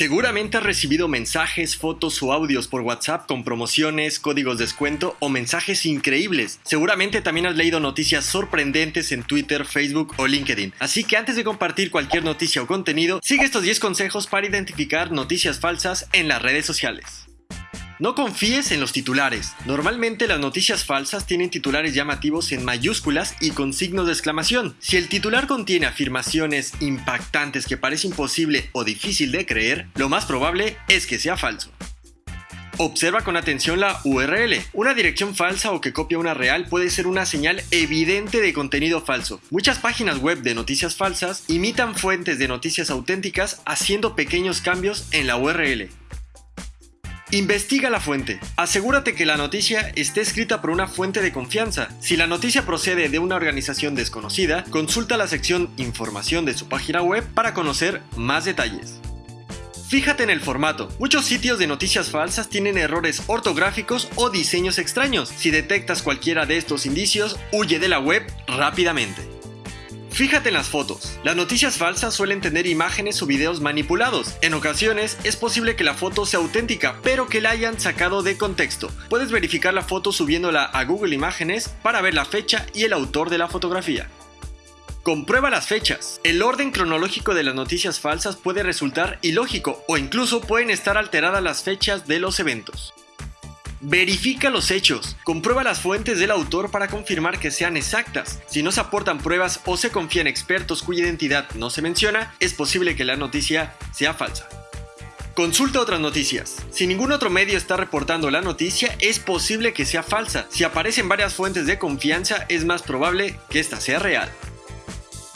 Seguramente has recibido mensajes, fotos o audios por WhatsApp con promociones, códigos de descuento o mensajes increíbles. Seguramente también has leído noticias sorprendentes en Twitter, Facebook o LinkedIn. Así que antes de compartir cualquier noticia o contenido, sigue estos 10 consejos para identificar noticias falsas en las redes sociales. No confíes en los titulares. Normalmente las noticias falsas tienen titulares llamativos en mayúsculas y con signos de exclamación. Si el titular contiene afirmaciones impactantes que parece imposible o difícil de creer, lo más probable es que sea falso. Observa con atención la URL. Una dirección falsa o que copia una real puede ser una señal evidente de contenido falso. Muchas páginas web de noticias falsas imitan fuentes de noticias auténticas haciendo pequeños cambios en la URL. Investiga la fuente. Asegúrate que la noticia esté escrita por una fuente de confianza. Si la noticia procede de una organización desconocida, consulta la sección Información de su página web para conocer más detalles. Fíjate en el formato. Muchos sitios de noticias falsas tienen errores ortográficos o diseños extraños. Si detectas cualquiera de estos indicios, huye de la web rápidamente. Fíjate en las fotos. Las noticias falsas suelen tener imágenes o videos manipulados. En ocasiones es posible que la foto sea auténtica, pero que la hayan sacado de contexto. Puedes verificar la foto subiéndola a Google Imágenes para ver la fecha y el autor de la fotografía. Comprueba las fechas. El orden cronológico de las noticias falsas puede resultar ilógico o incluso pueden estar alteradas las fechas de los eventos. Verifica los hechos. Comprueba las fuentes del autor para confirmar que sean exactas. Si no se aportan pruebas o se confía en expertos cuya identidad no se menciona, es posible que la noticia sea falsa. Consulta otras noticias. Si ningún otro medio está reportando la noticia, es posible que sea falsa. Si aparecen varias fuentes de confianza, es más probable que esta sea real.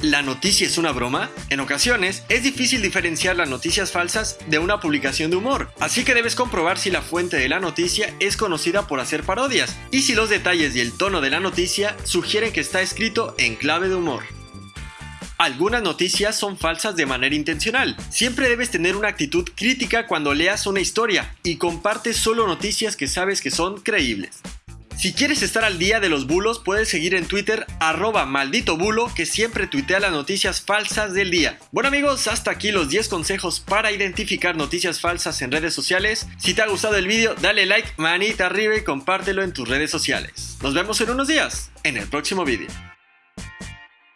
¿La noticia es una broma? En ocasiones, es difícil diferenciar las noticias falsas de una publicación de humor, así que debes comprobar si la fuente de la noticia es conocida por hacer parodias y si los detalles y el tono de la noticia sugieren que está escrito en clave de humor. Algunas noticias son falsas de manera intencional. Siempre debes tener una actitud crítica cuando leas una historia y comparte solo noticias que sabes que son creíbles. Si quieres estar al día de los bulos, puedes seguir en Twitter arroba maldito bulo que siempre tuitea las noticias falsas del día. Bueno amigos, hasta aquí los 10 consejos para identificar noticias falsas en redes sociales. Si te ha gustado el vídeo, dale like, manita arriba y compártelo en tus redes sociales. Nos vemos en unos días, en el próximo vídeo.